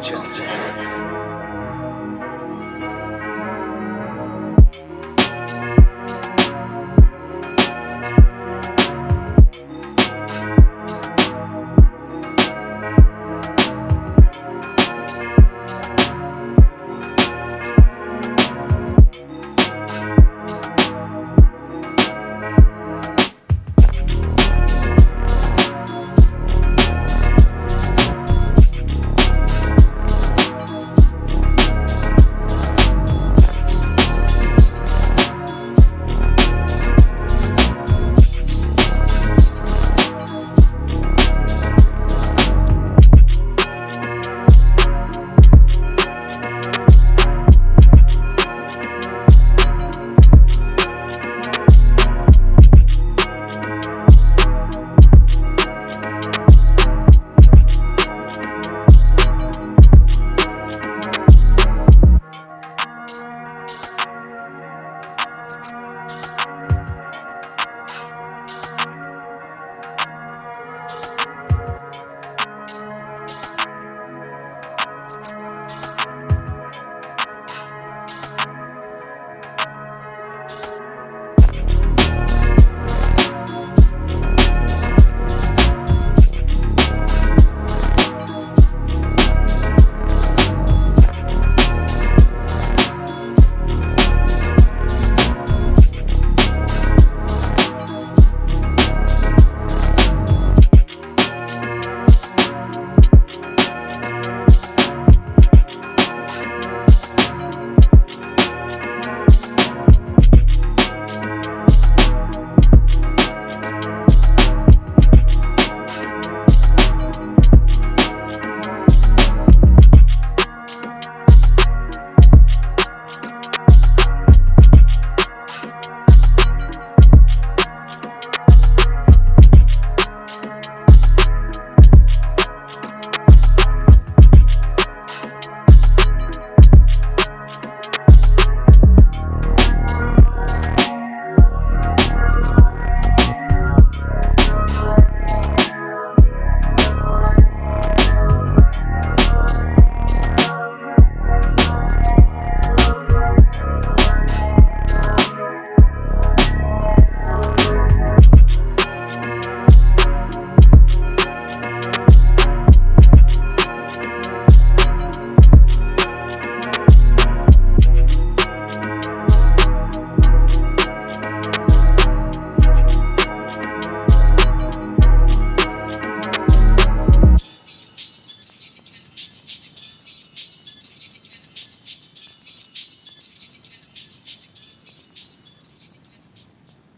culture.